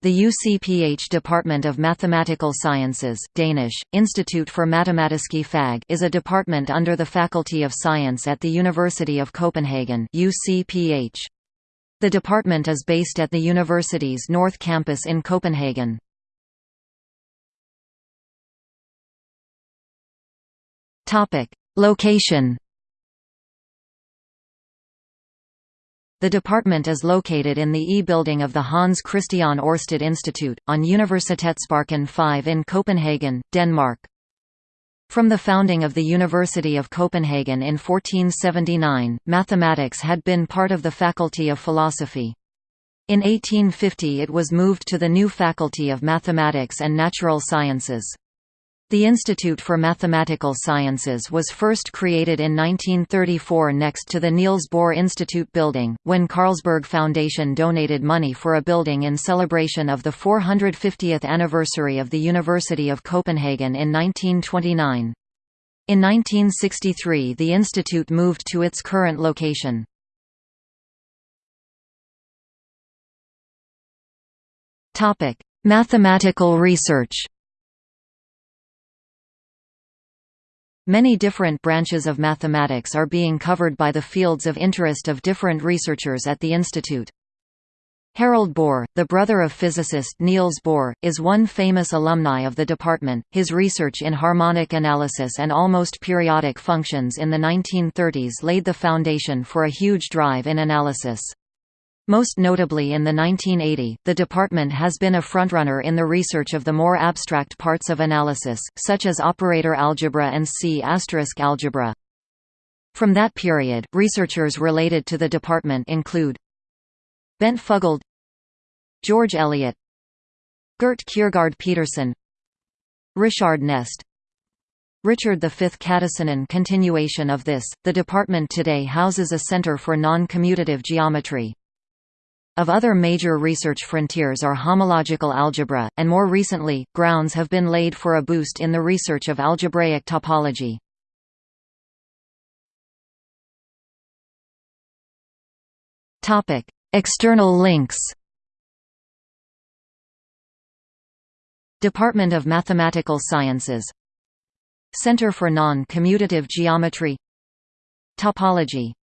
The UCPH Department of Mathematical Sciences Danish, Institute for Matematiske Fag is a department under the Faculty of Science at the University of Copenhagen UCPH. The department is based at the university's North Campus in Copenhagen. Location The department is located in the E-building of the Hans Christian Ørsted Institute, on Universitetsparken 5 in Copenhagen, Denmark. From the founding of the University of Copenhagen in 1479, mathematics had been part of the Faculty of Philosophy. In 1850 it was moved to the new Faculty of Mathematics and Natural Sciences. The Institute for Mathematical Sciences was first created in 1934 next to the Niels Bohr Institute building, when Carlsberg Foundation donated money for a building in celebration of the 450th anniversary of the University of Copenhagen in 1929. In 1963 the institute moved to its current location. Mathematical research Many different branches of mathematics are being covered by the fields of interest of different researchers at the institute. Harald Bohr, the brother of physicist Niels Bohr, is one famous alumni of the department. His research in harmonic analysis and almost periodic functions in the 1930s laid the foundation for a huge drive in analysis. Most notably in the 1980, the department has been a frontrunner in the research of the more abstract parts of analysis, such as operator algebra and C* algebra. From that period, researchers related to the department include Bent Fuglede George Elliott Gert Kjærgård Pedersen Richard Nest Richard V Kadasinen Continuation of this, the department today houses a center for non-commutative geometry. Of other major research frontiers are homological algebra, and more recently, grounds have been laid for a boost in the research of algebraic topology. External links. Department of Mathematical Sciences. Center for Non-Commutative Geometry. Topology